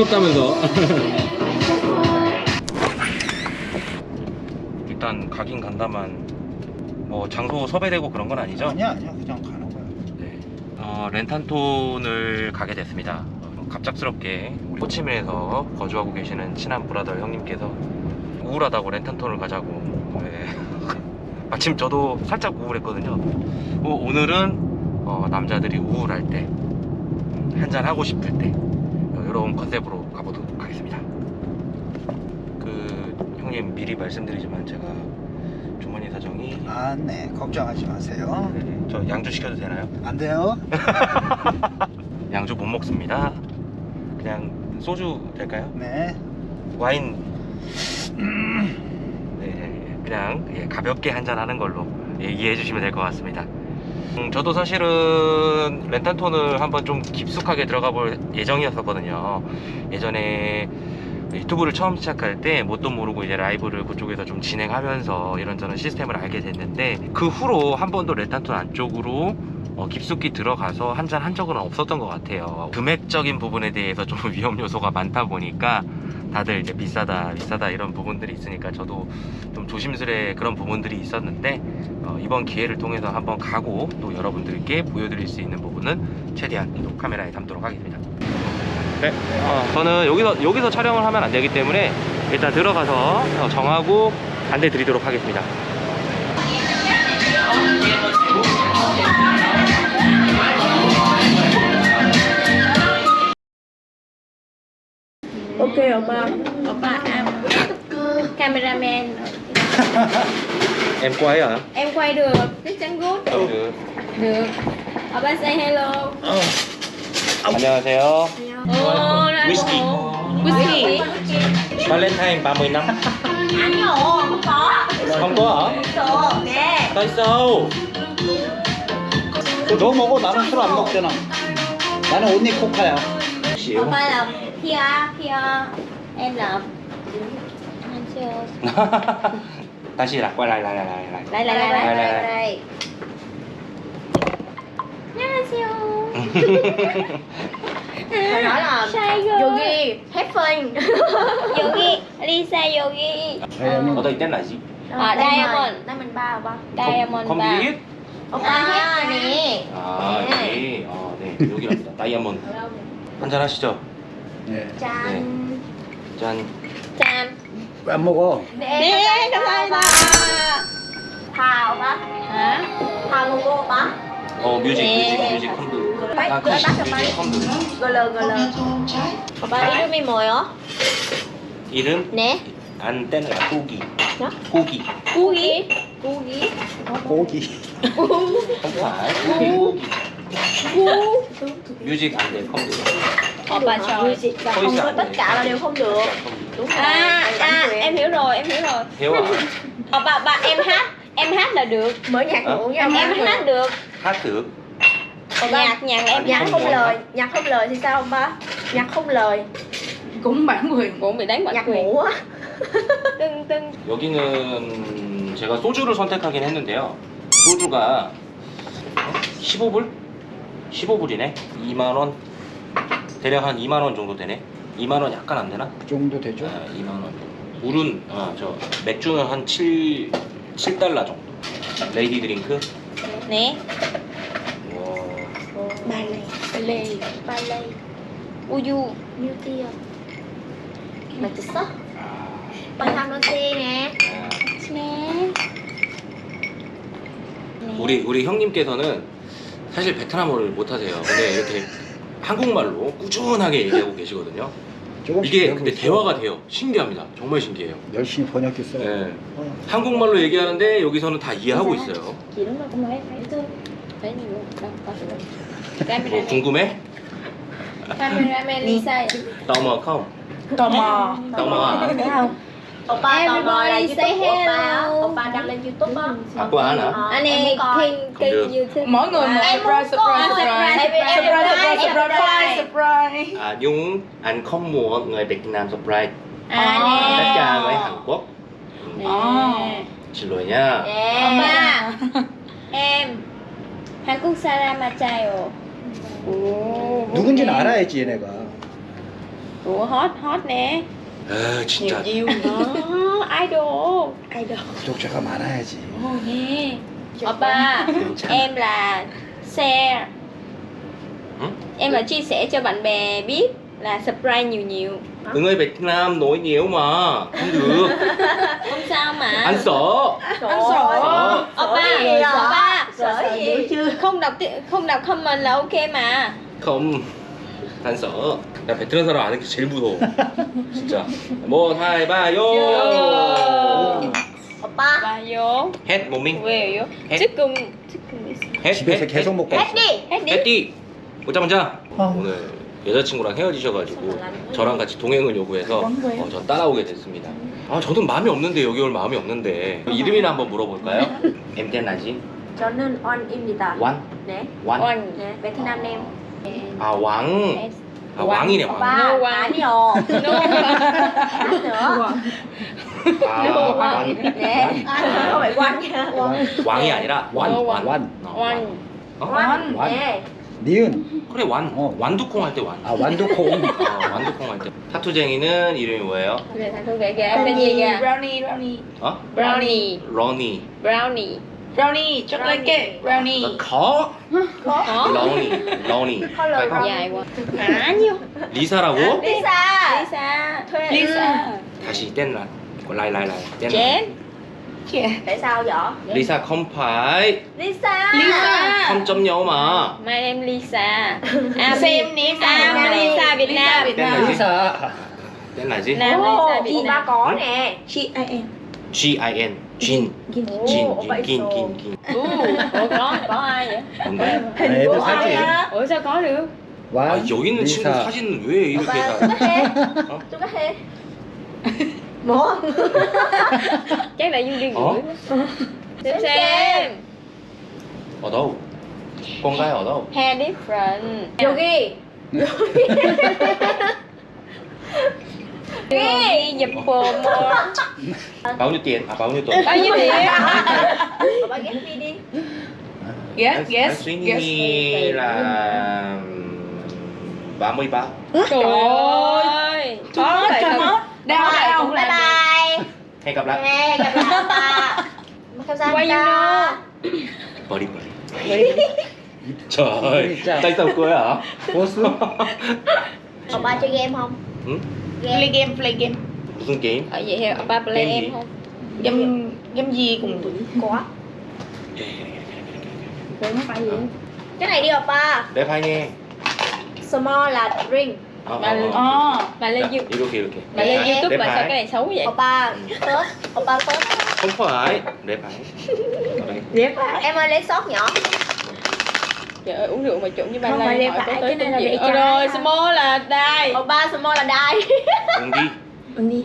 부럽다면서 일단 가긴 간다만 뭐 장소 섭외되고 그런 건 아니죠? 아니야 아니야 그냥 가는 거야 네. 어, 렌탄톤을 가게 됐습니다. 어, 갑작스럽게 우리 호치민에서 거주하고 계시는 친한 브라더 형님께서 우울하다고 렌탄톤을 가자고. 네. 마침 저도 살짝 우울했거든요. 어, 오늘은 어, 남자들이 우울할 때, 한잔 하고 싶을 때, 어, 이런 컨셉으로 가보도록 하겠습니다. 그 형님 미리 말씀드리지만 제가 주머니 사정이 아 네 걱정하지 마세요 저 양주 시켜도 되나요? 안 돼요 양주 못 먹습니다. 그냥 소주 될까요? 네 와인. 네, 그냥 예, 가볍게 한잔 하는 걸로 예, 이해해 주시면 될 것 같습니다. 음, 저도 사실은 렌탄톤을 한번 좀 깊숙하게 들어가 볼 예정이었었거든요. 예전에 유튜브를 처음 시작할 때 뭣도 모르고 이제 라이브를 그쪽에서 좀 진행하면서 이런저런 시스템을 알게 됐는데 그 후로 한 번도 렌탄톤 안쪽으로 어, 깊숙이 들어가서 한 잔 한 적은 없었던 것 같아요. 금액적인 부분에 대해서 좀 위험 요소가 많다 보니까 다들 이제 비싸다 비싸다 이런 부분들이 있으니까 저도 좀 조심스레 그런 부분들이 있었는데 어, 이번 기회를 통해서 한번 가고 또 여러분들께 보여드릴 수 있는 부분은 최대한 또 카메라에 담도록 하겠습니다. 네, 어, 저는 여기서 여기서 촬영을 하면 안 되기 때문에 일단 들어가서 어, 정하고 안내 드리도록 하겠습니다. Ok oppa Oppa em Cameraman em quay à? Em quay được Chắc chắn good được. Được Oppa say hello 안녕하세요. Ồ ra Whisky. Whisky 발렌타인 30 năm. Anh ồ không có không có hả? Số Nè tại sao? 너 먹어 나는 술 안 먹잖아 나는 언니 코카야 xỉu. Oppa là Pia Pia Em là Anh chưa 다시 lại quay lại lại lại lại lại. Lại lại lại lại Lại, lại, lại lại. lại 안녕하세요 Phải nói là Shy girl Yogi hết phanh 여기 Lisa 여기 ở đây tên là gì? 아, 다이아몬드. Diamond 3 오빠 다이아몬드 không 바. biết. 오빠 아, hết nè 아, 여기. 어, 네. 여기랍니다. 다이아몬드. 한잔 하시죠. 네. Chan 짠. 짠. 안 먹어 네, 감사합니다. Thà 오빠 hả? Thà logo 오빠 어, 뮤직, 네. 뮤직, 뮤직 컴드. 아, bác 뮤직, 컴드. GL GL 오빠 이름이 뭐예요? 이름? 네안 Kugi. Đó. Kugi. 고기. 고기. 고기 Không phải. Kugi. 뮤 직 안 돼, 컴드. Oppa trời. Music và Thôi không có sẵn tất rồi. cả là đều không được Đúng rồi À, bản à, quyền. em hiểu rồi, em hiểu rồi. Thiếu à? Oppa, ba em hát, em hát là được. Mở nhạc Hả? cụ nha Em, em hát được. Hát thử. Nhạc, nhạc em Nhạc hát không muốn lời hát. Nhạc không lời thì sao ba? Nhạc không lời cũng bản quyền cũng bị đánh bản Nhạc quyền. ngủ á Tưng tưng. 여기는 제가 소주를 선택하긴 했는데요. 소주가 15불? 15불이네. 2만 원. 대략 한 2만 원 정도 되네. 2만 원 약간 안 되나? 그 정도 되죠 아, 2만 원. 물은 아, 저 맥주는 한 7, 7달러 정도. lady drink. Nè. 와, Lê. Ballet Uyu. New Tia 맛있어? 바타노 네 네. 우리 우리 형님께서는 사실 베트남어를 못 하세요. 근데 이렇게 한국말로 꾸준하게 얘기하고 계시거든요. 이게 근데 있어. 대화가 돼요. 신기합니다. 정말 신기해요. 열심히 번역했어요 네. 어. 한국말로 얘기하는데 여기서는 다 이해하고 있어요. 뭐 Cameraman. 궁금해? Không? tò mò tò mò à? Thấy không? Oppa tò mò là Everybody say YouTube của Oppa á. hello. Oppa đăng lên YouTube á À, của anh hả? Ờ, Anh em em muốn coi. kênh kênh được. YouTube. mỗi người một Em muốn surprise coi. surprise surprise Surprise, surprise surprise, surprise surprise. surprise À, Nhung, anh không muốn người Việt Nam surprise À tất nè. cả người Hàn Quốc. Ừ, Nè. xin lỗi nha. Yeah. Oppa. Em. 한국 사람 맞아요. 오. 누군지는 알아야지 얘네가 Ủa hot hot nè 에 Nhiều 진짜 view Đó idol idol 구독자가 많아야지. Ồ nghe Oppa 괜찮아. Em là share Hử? Em là chia sẻ cho bạn bè biết Là subscribe nhiều nhiều 응 ơi Việt Nam nổi nhiều mà không được Không sao mà anh sợ Anh sợ Sợ. Oppa Sợ gì à? Oppa Sợ gì? Không đọc ti- không đọc comment là ok mà không 안 써. 나 베트남 사람 아는 게 제일 무서워. 진짜. 뭐 하이바요. oppa Và vô 햇 모밍. Chicken Chicken is 햇 집에서 햇, 계속 먹고 있어. 햇띠. 보자 보자. 어. 오늘 여자친구랑 헤어지셔가지고 저랑 같이 동행을 요구해서 어, 전 따라오게 됐습니다. 아 저는 마음이 없는데 여기 올 마음이 없는데 이름이나 한번 물어볼까요? gì? 저는 원입니다 완? 네 완? Oanh 네, 베트남 네임 아 왕. 아 왕이네 왕. one. 아니요 nữa 아 왕. 네 không phải quan nha 왕이 아니라 완. No, 완. 완. 어, Oanh 어? quan Quan. 네 니은. 그래 완. 어. 완두콩 할 때 완. 아 완두콩. 어, 완두콩 할 때. 타투쟁이는 이름이 뭐예요? Kìa Em tên gì kìa Brownie, brownie. 어? Brownie 러니. Brownie Brownie, chocolate cake, brownie. 거? Có 러니. 러니. Color phải không? Dài quá Hả nhiêu 리사라고? Lisa Lisa Thuê Lisa. 다시 땐 라. lại lại lại. 땐 Chén tại sao vậy 리사 컴파이. Lisa Lisa. 3.0 mà. My name Lisa À, Same name À, Nam. Lisa Việt Lisa Nam Việt Tên là Nam. gì? 리사. Tên là gì? Nam Ồ, Lisa Việt chị ba Nam có nè G-I-N. G-I-N. 진. Ồ, 진. vậy 긴, rồi. 긴, 긴. Có, có ai vậy? 뭔데? 아, 애들 사진. Sao có được? 아, 완. 여기 있는 친구 리사. 사진은 왜 이렇게 오빠 다. 뚜가해 어? 뚜가해 뭐 gửi Xem xem ở đâu? Con gái ở đâu? Hair different 여기 nhập dập bồm Bao nhiêu tiền? À bao nhiêu tuổi? Bao nhiêu tiền? Bà ghét đi đi. Yes, yes, suy ba mươi ba, Trời ơi. Có lại thật Đau, đau. Bye bye Hẹn gặp lại. Hẹn gặp lại Why you know? Body, body. Trời ơi, tay tàu cười hả? Còn ba chơi game không? Ừ? Play game, play game. Ờ, play game. Ở vậy hiểu, ba play game, game không? Game, game gì cũng có Đúng, phải gì? Cái này đi ở ba. Để phải nghe. Small là drink. Ờ, bà ờ, lên dạ, oh, bà lên youtube. bà lên youtube bà sao cái này xấu vậy? Oppa tớp oppa không phải. Để phải. Để phải. Em ơi lấy sót nhỏ. Trời ơi uống rượu mà trộn với ba Không lay phải lê hỏi có phải, tới cái này không là gì? lê Ờ trái. rồi small là đai Oppa small là đai 응 đi 언니.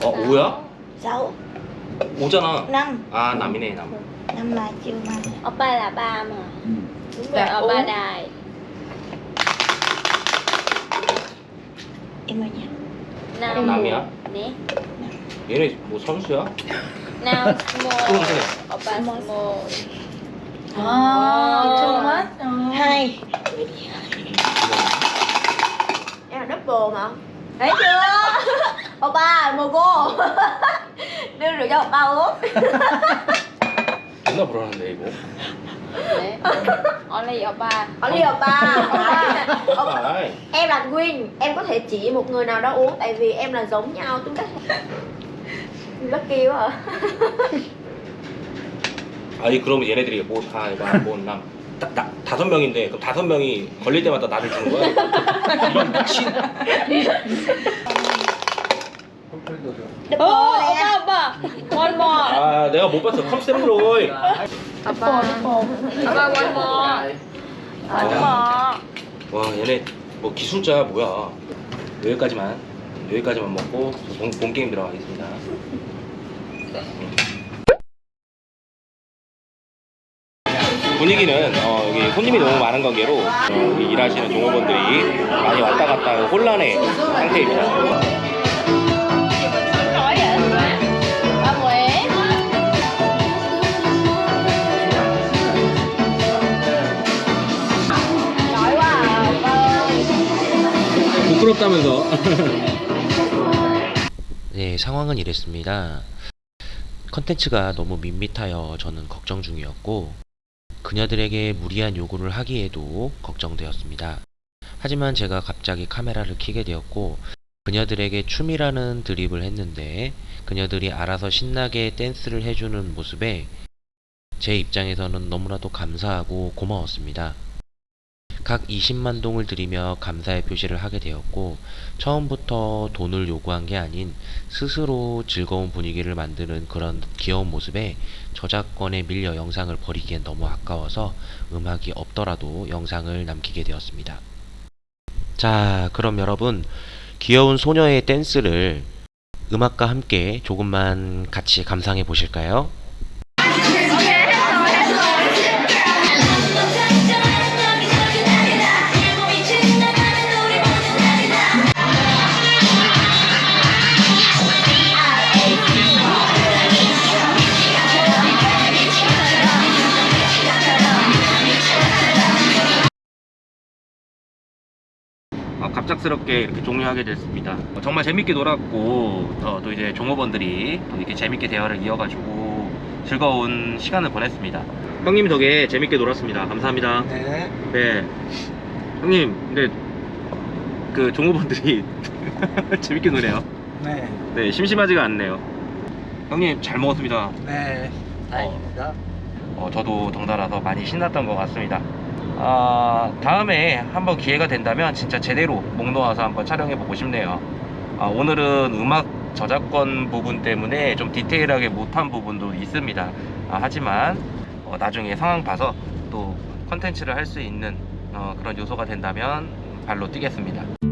어 5야? Sáu 5잖아 Năm 아 남이네 남 Năm là chưa mà Oppa là ba mà 음. Đúng Rồi Dạ, Oppa uống. đài Em ơi nha Now 남이야? Nè 얘네 뭐 선수야? Now small 그래 Oppa small À, too much. Ờ. Hai Em là double mà Thấy chưa Oppa mồ cô Đưa rượu cho oppa uống 존나 불안한데 이거 Nè Only Oppa Only oppa Oppa 아이 Em là Queen Em có thể chỉ một người nào đó uống Tại vì em là giống nhau chúng À 아니 그러면 얘네들이 뭐 하이바 뭐남 다섯 명인데 그럼 다섯 명이 걸릴 때마다 나를 주는 거야? 이런 미친. Ồ Oppa Oppa One more 아 내가 못 봤어. Oppa Oppa one more One more 와 얘네 뭐 기술자야 뭐야. 여기까지만 여기까지만 먹고 저 본, 본 게임 들어가겠습니다 네. 분위기는 어, 여기 손님이 너무 많은 관계로 어, 여기 일하시는 종업원들이 많이 왔다 갔다 하는 혼란의 상태입니다. 부끄럽다면서. 네 상황은 이랬습니다. 컨텐츠가 너무 밋밋하여 저는 걱정 중이었고, 그녀들에게 무리한 요구를 하기에도 걱정되었습니다. 하지만 제가 갑자기 카메라를 켜게 되었고, 그녀들에게 춤이라는 드립을 했는데, 그녀들이 알아서 신나게 댄스를 해주는 모습에 제 입장에서는 너무나도 감사하고 고마웠습니다. 각 20만 동을 들이며 감사의 표시를 하게 되었고 처음부터 돈을 요구한 게 아닌 스스로 즐거운 분위기를 만드는 그런 귀여운 모습에 저작권에 밀려 영상을 버리기엔 너무 아까워서 음악이 없더라도 영상을 남기게 되었습니다. 자, 그럼 여러분 귀여운 소녀의 댄스를 음악과 함께 조금만 같이 감상해 보실까요? 갑작스럽게 이렇게 종료하게 됐습니다. 어, 정말 재밌게 놀았고 어, 또 이제 종업원들이 또 이렇게 재밌게 대화를 이어가지고 즐거운 시간을 보냈습니다. 형님 덕에 재밌게 놀았습니다. 감사합니다. 네. 네. 형님, 근데 그 종업원들이 재밌게 노네요. 네. 네, 심심하지가 않네요. 형님 잘 먹었습니다. 네. 다행입니다. 어, 저도 덩달아서 많이 신났던 것 같습니다. 아, 다음에 한번 기회가 된다면 진짜 제대로 목 놓아서 한번 촬영해 보고 싶네요. 아, 오늘은 음악 저작권 부분 때문에 좀 디테일하게 못한 부분도 있습니다. 아, 하지만 어, 나중에 상황 봐서 또 컨텐츠를 할 수 있는 어, 그런 요소가 된다면 발로 뛰겠습니다.